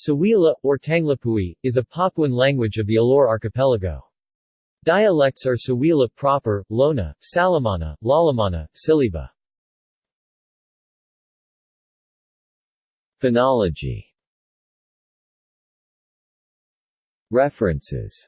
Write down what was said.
Sawila, or Tanglapui, is a Papuan language of the Alor archipelago. Dialects are Sawila proper, Lona, Salamana, Lalamana, Siliba. Phonology References